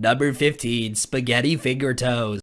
Number 15, Spaghetti Finger toes.